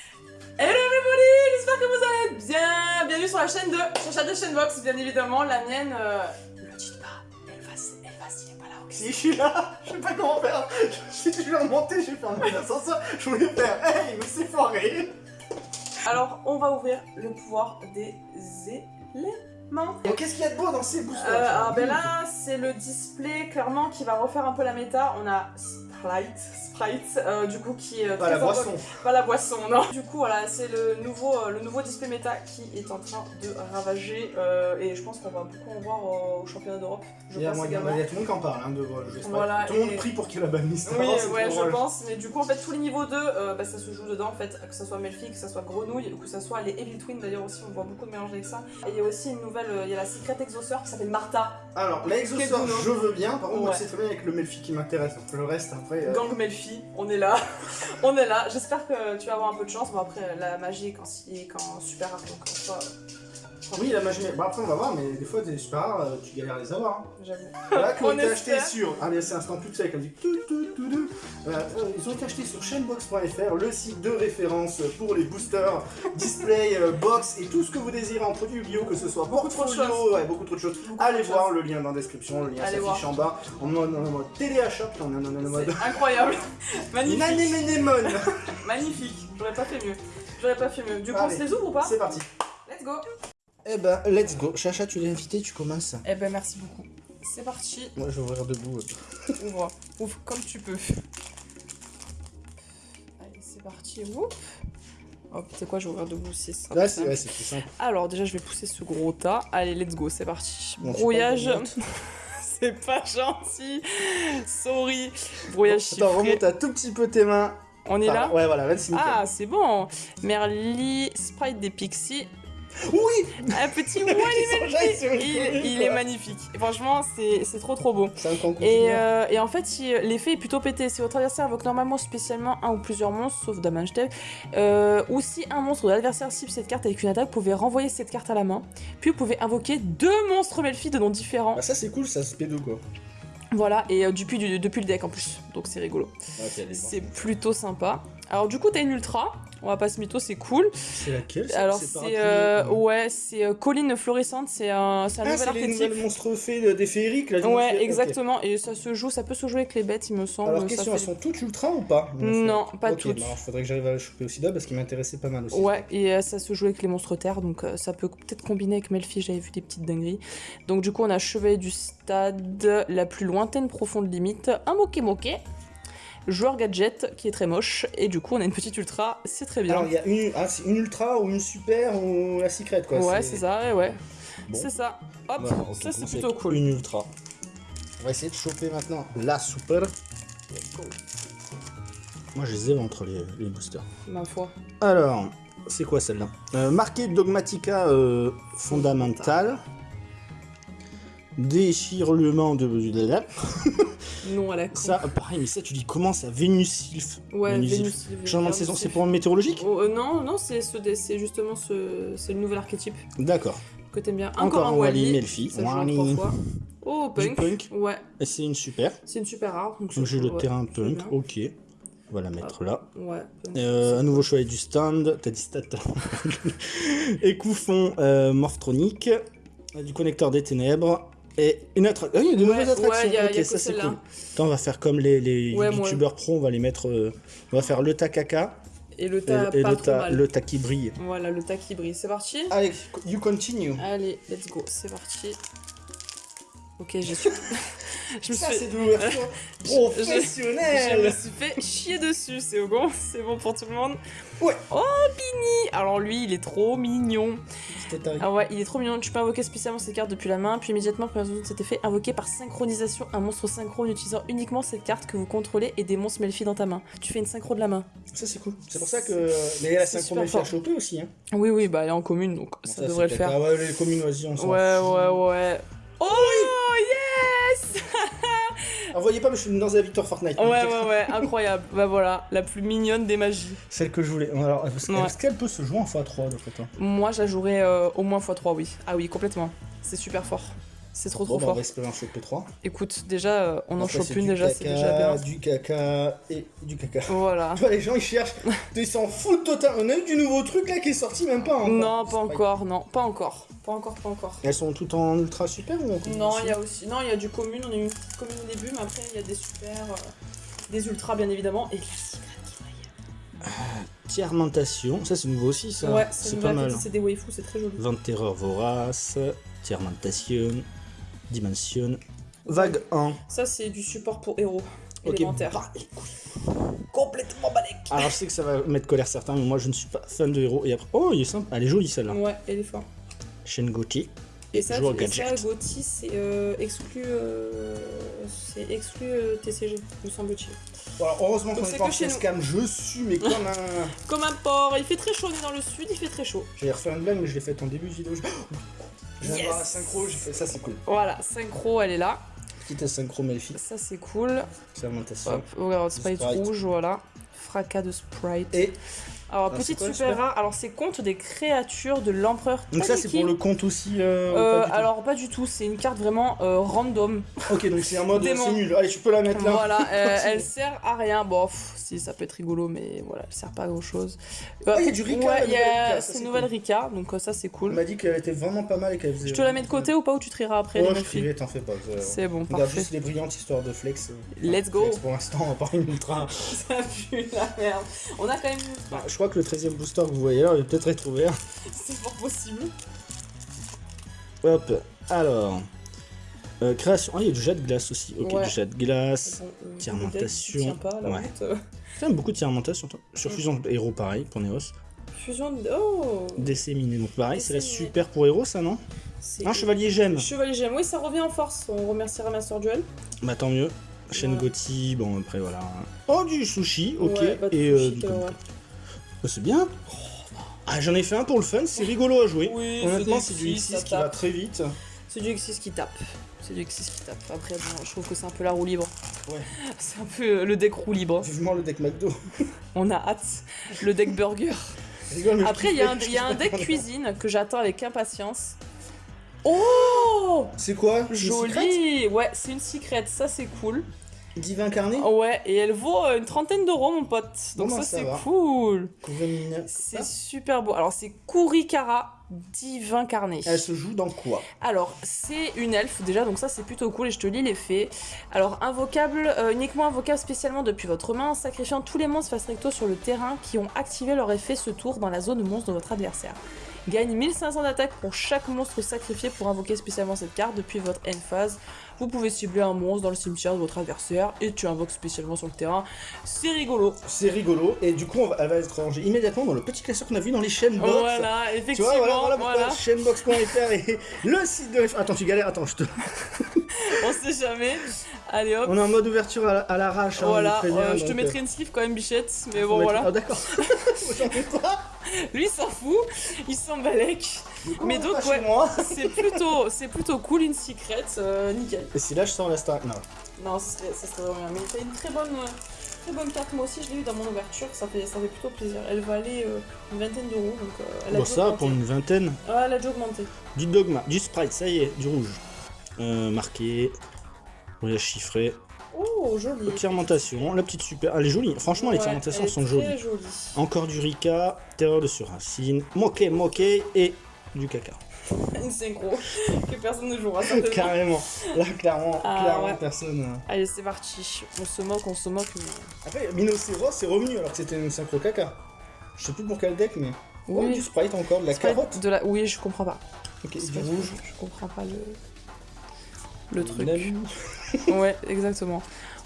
Hello everybody, j'espère que vous allez bien Bienvenue sur la chaîne de Chacha de Chainbox, bien évidemment, la mienne, euh, le dites pas, elle va, elle va s'y est pas là, ok Si je suis là, je sais pas comment faire. Je suis toujours monté, j'ai fermé l'ascenseur. Je voulais faire Hey, mais c'est foiré. Alors, on va ouvrir le pouvoir des éléments. Bon, Qu'est-ce qu'il y a de beau dans ces boosters Euh, alors ben là, c'est le display clairement qui va refaire un peu la méta. On a Sprite, Sprite, euh, du coup qui est Pas très la fort- boisson. Pas la boisson, non. Du coup, voilà, c'est le nouveau, euh, le nouveau display méta qui est en train de ravager euh, et je pense qu'on va beaucoup en voir euh, au championnat d'Europe. Je Il y, a, pense moi, il y a également. tout le monde qui en parle hein, de le jeu Sprite. Voilà, Tout le monde prie pour qu'il y ait la banliste. Oui, ouais, je pense, mais du coup, en fait, tous les niveaux 2, euh, bah, ça se joue dedans, en fait, que ça soit Melfi, que ça soit Grenouille, ou que ça soit les Evil Twins, d'ailleurs, aussi, on voit beaucoup de mélange avec ça. Et il y a aussi une nouvelle, euh, il y a la Secret Exauceur qui s'appelle Martha, Alors, la je veux bien. Par contre, moi, Ouais. c'est très bien avec le Melfi qui m'intéresse. Le reste, après. Euh, Gang Melfi, on est là, on est là. J'espère que tu vas avoir un peu de chance. Bon, après, la magie, quand, quand super rare, donc en soi, euh, Oui, la magie. Bon, après, on va voir, mais des fois, des super rares, euh, tu galères à les avoir. hein. j'avoue. Là, qui ont On été achetés espère. sur. Allez, c'est instant tout sec, elle dit tout, tout, tout, tout. Voilà, euh, ils ont été achetés sur chainbox.fr, le site de référence pour les boosters, display, euh, box et tout ce que vous désirez en produits bio, que ce soit Beaucoup trop de ouais, beaucoup trop de choses. Beaucoup Allez voir choses. le lien dans la description, le lien s'affiche en bas. On est en mode téléachat, on est en mode incroyable, magnifique, Nanéménémone. magnifique. J'aurais pas fait mieux. J'aurais pas fait mieux. Du coup, on se les ouvre ou pas C'est parti. Let's go. Eh ben, let's go. Chacha, tu l'as invité, tu commences. Eh ben, merci beaucoup. C'est parti. Moi, je vais ouvrir debout. Ouvre, ouvre comme tu peux. Allez, c'est parti. Oup. Hop, c'est quoi, je vais ouvrir debout aussi. ce sera Là, c'est simple. ouais, c'est plus simple. Alors, déjà, je vais pousser ce gros tas. Allez, let's go, c'est parti. Bon, Brouillage. c'est pas gentil. Sorry. Brouillage Attends, chiffré. remonte un tout petit peu tes mains. On est là Ouais, voilà, là, c'est. Ah, c'est bon. Merly, Sprite des Pixies. Oui Un petit sont il, il est magnifique. Franchement, c'est trop trop beau. C'est un. Et, euh, et en fait, si, l'effet est plutôt pété. Si votre adversaire invoque normalement spécialement un ou plusieurs monstres, sauf Damage Dev, euh, ou si un monstre de l'adversaire cible cette carte avec une attaque, vous pouvez renvoyer cette carte à la main. Puis vous pouvez invoquer deux monstres Melfi de noms différents. Bah, ça, c'est cool, ça se pédo quoi. Voilà, et euh, depuis, du- depuis le deck en plus. Donc c'est rigolo. C'est plutôt sympa. Alors du coup, t'as une ultra. On va pas se mytho, c'est cool. C'est laquelle Alors c'est euh, ouais, c'est euh, colline florissante. C'est un, c'est un Ah, nouvel c'est les archétype. monstres fées de- des féeriques là. Ouais, exactement. Et ça se joue, ça peut se jouer avec les bêtes, il me semble. Alors, question, fait- elles sont toutes ultra ou pas? Non, pas Ok, toutes. bah, alors, faudrait que j'arrive à le choper aussi là parce qu'il m'intéressait pas mal aussi. Ouais, et euh, ça se joue avec les monstres terre, donc ça peut peut-être combiner avec Melfi, j'avais vu des petites dingueries. Donc du coup, on a Chevalier du Stade, la plus lointaine profonde limite, un Moké Moké, joueur gadget qui est très moche, et du coup, on a une petite ultra, c'est très bien. Alors, il y a une, ah, une ultra ou une super ou la secret quoi. ouais, c'est ça, ouais. Bon. C'est ça. Hop, ça c'est plutôt cool. Une ultra. On va essayer de choper maintenant la super. Moi, je les évente les, les boosters. Ma foi. Alors, c'est quoi celle-là? Euh, Marqué Dogmatica euh, fondamental. Déchirement de. Non, à la con. Ça, pareil, mais ça, tu dis comment ça Vénus Sylph? ouais, Vénus. Sylph. Changement de saison, c'est pour un météorologique? Oh, euh, non, non, c'est ce, c'est justement ce, c'est le nouvel archétype D'accord. que t'aimes bien. Encore, Encore, un Wally. Melfi. Ça joue en Wally. trois fois. Oh, Du punk. punk. Ouais, Et c'est une super. c'est une super rare. Donc, j'ai le ouais. terrain punk. bien. Ok. On va la mettre là. Ouais. punk. Euh, un nouveau choix du stand, t'as dit stat. Écouffon euh, morphronique, du connecteur des ténèbres, et une autre. Ah, il y a de Ouais, nouvelles attractions. ouais, y a- ok, y a que ça c'est cool. Attends, on va faire comme les, les Ouais, youtubeurs pro, on va les mettre. euh, on va faire le tas caca Et le et, tas et pas le, trop mal. le tas qui brille. Voilà, le tas qui brille. C'est parti? Allez, you continue. Allez, let's go. C'est parti. Ok, j'ai su. je me Ça suis c'est de l'ouverture Je- je me professionnelle. suis fait chier dessus, c'est bon, c'est bon pour tout le monde. Ouais. Oh, Bini Alors lui, il est trop mignon. Ah ouais, il est trop mignon. Tu peux invoquer spécialement cette carte depuis la main, puis immédiatement après résoudre cet effet, invoquer par synchronisation un monstre synchro en utilisant uniquement cette carte que vous contrôlez et des monstres Melfi dans ta main. Tu fais une synchro de la main. Ça c'est cool. C'est pour ça que. Mais la synchro à fort. choper aussi. Hein. Oui, oui, bah elle est en commune, donc Bon, ça, devrait le faire. Ah ouais, les communes, vas-y, on Ouais, ouais, ouais. Oh, yes Ah, voyez pas, mais je suis dans la victoire Fortnite. Ouais, ouais, ouais, incroyable. bah voilà, la plus mignonne des magies. Celle que je voulais. Alors, est-ce Ouais. qu'elle peut se jouer en x3 d'après toi? Moi, je la jouerais euh, au moins x3, oui. Ah oui, complètement. C'est super fort. C'est trop Bon, trop bah, on fort. va espérer un choper 3. Écoute, déjà, euh, on en chope une du déjà, c'est déjà bien. Du caca et du caca. Voilà. Tu vois, les gens ils cherchent, ils s'en foutent total. On a eu du nouveau truc là qui est sorti, même pas encore. Non, pas encore, non, pas encore. Pas encore, pas encore. Elles sont toutes en ultra super ou en Non, il y a aussi. Non, il y a du commune, on a eu une petite commune au début, mais après, il y a des super. euh, des ultras, bien évidemment. Et brille. Tiermentation, ça c'est nouveau aussi ça. Ouais, c'est pas mal. C'est des waifus, c'est très joli. Vent de terreur vorace, Tiermentation, Dimension, Vague 1. Ça, c'est du support pour héros. Ok, élémentaire. bah, Complètement balèque. Alors je sais que ça va mettre colère certains, mais moi je ne suis pas fan de héros. Et après, oh il est sympa, elle est jolie celle-là. Ouais, elle est forte. Shengochi. Et ça, Joueur et ça. Gauthier, c'est euh, exclu, euh, c'est exclu euh, TCG, me semble-t-il. Bon, alors, heureusement qu'on est pas en facecam, je suis mais comme un. Comme un porc, il fait très chaud, on est dans le sud, il fait très chaud. J'allais refaire une blague, mais je l'ai faite en début de vidéo. Je voir la Yes. synchro, j'ai fait ça, c'est cool. Voilà, synchro, elle est là. Petite synchro Melfi, Ça, c'est cool. fermentation. Hop, regarde, sprite, Sprite. rouge, voilà. Fracas de sprite. Et Alors, Ah, petite super super rare. Alors, c'est compte des créatures de l'empereur. donc ça c'est pour le compte aussi. Euh, Euh, pas alors, pas du tout, c'est une carte vraiment euh, random. Ok, donc c'est un mode c'est nul. Allez, tu peux la mettre là. Voilà, elle sert à rien. Bon, pff, si ça peut être rigolo, mais voilà, elle sert pas à grand chose. Ah, il y a du Rika, Ouais, il y nouvelle c'est nouvelle cool. Rika, donc ça c'est On cool. m'a dit qu'elle était vraiment pas mal et qu'elle faisait. Je te la mets de côté ou pas ou tu trieras après Oh, je privais, t'en fais pas. C'est bon, parfait. juste les brillantes histoires de flex. Let's go. Pour l'instant, à part une ultra. Ça pue la merde. On a quand même. Je crois que le 13 e booster que vous voyez là, il va peut-être être ouvert. C'est fort possible. Hop, alors. Euh, création. Ah, il y a du jet de glace aussi. Ok, Ouais. du jet de glace. Bon, euh, pas, la Ouais. J'aime beaucoup de fermentation. toi. Sur fusion de héros, pareil, pour Neos. Fusion de. Oh Disséminé, donc pareil, c'est la super pour héros, ça, non? Un chevalier gemme. Chevalier Gemme, oui, ça revient en force. On remerciera Master Duel. Bah tant mieux. Chaîne Voilà. Gotti, bon après voilà. Oh du sushi, ok. Bah, et euh, du euh. Bah, c'est bien. Ah j'en ai fait un pour le fun, c'est rigolo à jouer. Oui, Honnêtement c'est du du X6, X6 ça qui va tape. très vite. C'est du X6 qui tape. C'est du X6 qui tape. Après, bon, je trouve que c'est un peu la roue libre. Ouais. C'est un peu euh, le deck roue libre. Vivement le deck McDo. On a hâte. Le deck burger. Rigole, Après, il y y a un deck cuisine que j'attends avec impatience. Oh C'est quoi? Joli Ouais, c'est une secrète, ça c'est cool. Divin incarné Ouais, et elle vaut euh, une trentaine d'euros, mon pote. Donc Bon, bah, ça, ça c'est cool. C'est super beau. Alors, c'est Kurikara Divin Carné. Elle se joue dans quoi? Alors, c'est une elfe déjà, donc ça c'est plutôt cool et je te lis les faits. Alors, invocable, euh, uniquement invocable spécialement depuis votre main, en sacrifiant tous les monstres face recto sur le terrain qui ont activé leur effet ce tour dans la zone monstre de votre adversaire. Gagne 1500 d'attaque pour chaque monstre sacrifié pour invoquer spécialement cette carte depuis votre end phase. Vous pouvez cibler un monstre dans le cimetière de votre adversaire et tu invoques spécialement sur le terrain. C'est rigolo. C'est rigolo et du coup on va- elle va être rangée immédiatement dans le petit classeur qu'on a vu dans les chaînes box. Voilà, Tu effectivement. vois, voilà, voilà voilà. chaînebox.fr et le site de... Attends, tu galères, attends, je te... On sait jamais. Allez hop. On est en mode ouverture à la- à l'arrache. hein, Voilà, euh, je te mettrai euh, une sleeve quand même, bichette. Mais bon, mettre- voilà. Ah d'accord. Lui, il s'en fout, il s'en balèque. Mais on donc, ouais. C'est plutôt, c'est plutôt cool, une secret, euh, nickel. Et si là je sors la star... Non. Non, ça serait, ça serait vraiment bien. Mais c'est une très bonne, très bonne carte. Moi aussi, je l'ai eu dans mon ouverture, ça fait, ça fait plutôt plaisir. Elle valait euh, une vingtaine d'euros, donc euh, elle a Bon ça, pour une vingtaine. Ah, elle a dû augmenter. Du dogma, du sprite, ça y est, du rouge. Euh, marqué. Voyage chiffré. Oh, joli. Fermentation, la petite super. Elle est jolie. Franchement, les fermentations sont jolies. jolie. Encore du Rika, terreur de surracine, moqué, moqué et du caca. Une synchro que personne ne jouera certainement. Carrément. Là, clairement, Ah, clairement, ouais. personne. euh. Allez, c'est parti. On se moque, on se moque. Mais... Après, Minocéros c'est revenu alors que c'était une synchro caca. Je sais plus pour quel deck, mais. Oh, Oui. du sprite encore, de la carotte. De la... Oui, je comprends pas. Ok, C'est du rouge. Je comprends pas le, le truc. Ouais, exactement.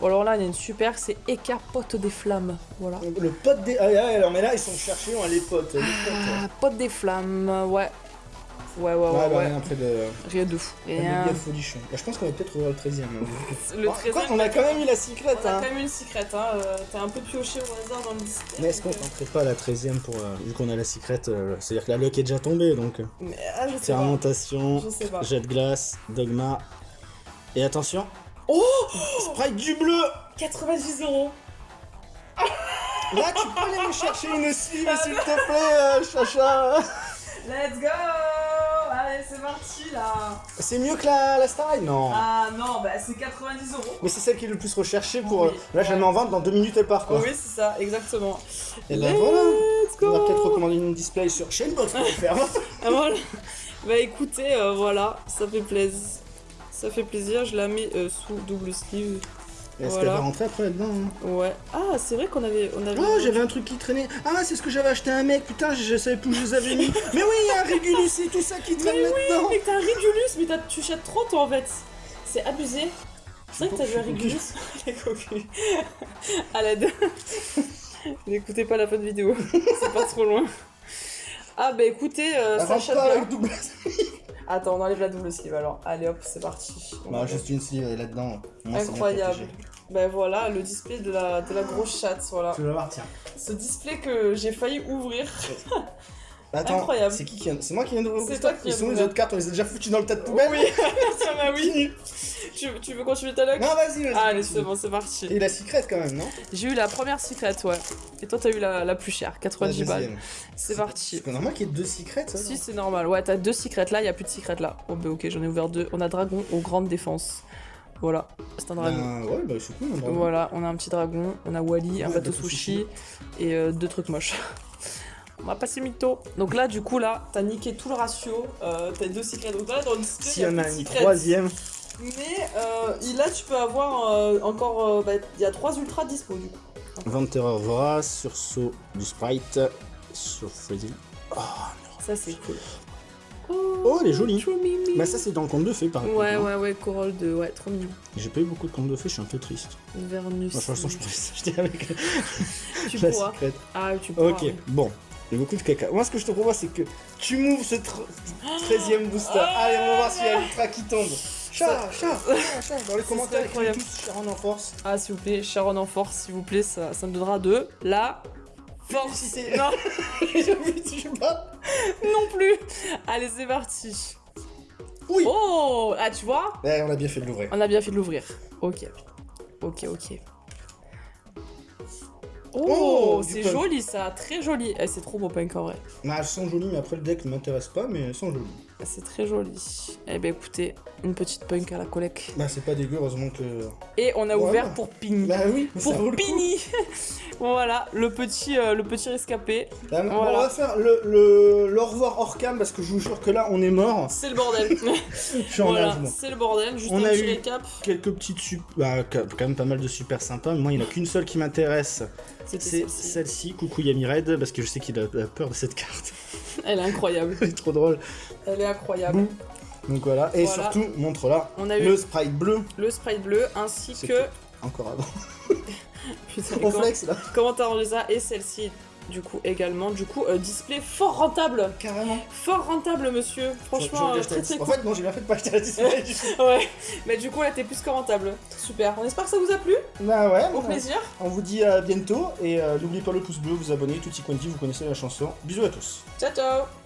Bon, alors là, il y a une super, c'est Eka Pote des Flammes. Voilà. Le pote des. Ah, ah, alors, mais là, ils sont cherchés, on a les potes. Les potes. Ah, Pote des Flammes, ouais. Ouais, ouais, ouais, Ouais, bah, ouais. rien après de. Rien de fou. Rien. méga folichon. Bah, je pense qu'on va peut-être ouvrir le 13 e Le 13 on a quand même eu la secrète, On a hein. quand même une secret, hein. euh, T'as un peu pioché au hasard dans le disque. Mais est-ce qu'on tenterait pas la 13 e pour. euh, vu qu'on a la secrète, euh, c'est-à-dire que la luck est déjà tombée donc. euh, Mais, ah, je sais pas. Fermentation, Je sais pas. jet de glace, dogma. Et attention. Oh Sprite du bleu 90 euros. Là, tu peux aller me chercher une sleeve, s'il te plaît, euh, chacha Let's go Allez, c'est parti là C'est mieux que la, la Starline Non. Ah non, bah c'est 90 euros. Mais c'est celle qui est le plus recherchée pour. Oui, euh, là, je la ouais. mets en vente, dans deux minutes elle part quoi. Oui, c'est ça, exactement. Et ben Let's voilà. go On va peut-être recommander une display sur chainbox.fr. Ah, voilà. Bah écoutez, euh, voilà, ça fait plaisir. Ça fait plaisir, je la mets euh, sous double sleeve. Est-ce Voilà. qu'elle va rentrer après là-dedans hein Ouais. Ah, c'est vrai qu'on avait, on avait. Oh, j'avais un truc qui traînait. Ah, c'est ce que j'avais acheté à un mec. Putain, je, savais plus où je les avais mis. Mais oui, il y a un Régulus et tout ça qui traîne là-dedans. Mais t'as un Régulus, mais t'as- tu chattes trop toi en fait. C'est abusé. C'est vrai que t'as vu un Régulus Les cocus. À l'aide. N'écoutez pas la fin de vidéo. C'est pas trop loin. Ah bah écoutez, euh, ça chatte pas bien. avec double. Attends, on enlève la double sleeve alors. Allez hop, c'est parti. On Bah, juste une sleeve et là-dedans. Incroyable. Ben voilà, le display de la, de la grosse chatte, voilà. Tu vas voir, tiens. Ce display que j'ai failli ouvrir. Attends, Incroyable. c'est qui qui. C'est moi qui viens d'ouvrir le toi qui sont où les autres cartes On les a déjà foutus dans le tas de poubelle Oui, ça m'a oui. Tu, tu veux continuer ta luck Non, vas-y, vas-y. Ah, Allez, c'est bon, c'est parti. Et la secrète quand même, non? J'ai eu la première secrète, ouais. Et toi, t'as eu la, la plus chère, 90 La balles. C'est parti. C'est normal qu'il y ait deux secrètes, ça Si, c'est normal. Ouais, t'as deux secrètes là, il y a plus de secrètes là. Oh, bah ok, j'en ai ouvert deux. On a dragon aux grandes défenses. Voilà, c'est un dragon. Ben, ouais, bah c'est cool. un dragon. Voilà, on a un petit dragon, on a Wally, un bateau sushi et euh, deux trucs moches. On va passer mytho. Donc là, du coup, là, t'as niqué tout le ratio. Euh, t'as deux secrets. Donc là, dans le display, S'il il y en a une secrets. troisième. Mais euh, là, tu peux avoir euh, encore. euh, bah, Il y a trois ultras dispo du coup. Vente terreur vorace, sursaut du sprite, sur Freddy. Ça, c'est cool. Oh, elle est jolie. Bah ça c'est dans le conte de fées par exemple. Ouais, hein. ouais, ouais, Corolle de. Ouais, trop mignon. J'ai pas eu beaucoup de contes de fées, je suis un peu triste. Vernus. Moi, de toute façon je pourrais s'acheter avec tu la pourras. secrète. Ah, tu pourras. Ok, bon. Il y a beaucoup de caca. Moi ce que je te propose c'est que tu m'ouvres ce 13ème booster. Allez on va voir s'il y a l'ultra qui tombe. Chat, chat, chat, dans les commentaires, incroyable. tous Sharon en force. Ah, s'il vous plaît, Sharon en force, s'il vous plaît, ça, ça me donnera de la force. Publicité. Non, pas. non plus. Allez, c'est parti. Oui. Oh, ah, tu vois Ouais, on a bien fait de l'ouvrir. On a bien fait de l'ouvrir. Ok. Ok, ok. Oh, Oh, c'est joli ça, très joli. Eh, c'est trop beau punk en vrai. Bah, elles sont jolies, mais après le deck ne m'intéresse pas, mais elles sont jolies. Eh, C'est très joli. Eh ben écoutez, une petite punk à la collègue. Bah, c'est pas dégueu, heureusement que. Et on a Voilà. ouvert pour Pini. Bah oui, mais pour. Pini Voilà, le petit, euh, le petit rescapé. Ah, Voilà. On va faire le, le, le revoir hors cam parce que je vous jure que là on est mort. C'est le bordel. Je suis en voilà, c'est le bordel. Juste On un a petit eu- récap. Quelques petites sup... Bah, quand même pas mal de super sympas. mais Moi, il n'y en a qu'une seule qui m'intéresse. C'est celle-ci. Coucou Yami Red, parce que je sais qu'il a peur de cette carte. Elle est incroyable. Elle est trop drôle. Elle est incroyable. Boum. Donc voilà. Et Voilà. surtout, montre là, On a eu le le, sprite bleu. sprite bleu ainsi que. Encore avant. Putain, On comment- flex là. Comment t'as rangé ça Et celle-ci, du coup, également. Du coup, euh, display fort rentable. Carrément. Fort rentable, monsieur. Franchement, J'aurais euh, acheté très très En cool. fait, non, j'ai bien fait de pas acheter la display du coup. Ouais, mais du coup, là, t'es plus que rentable. Super. On espère que ça vous a plu. Bah ouais. Au bah, plaisir. On vous dit à bientôt et euh, n'oubliez pas le pouce bleu, vous abonner, tutti quanti, vous connaissez la chanson. Bisous à tous. Ciao, ciao.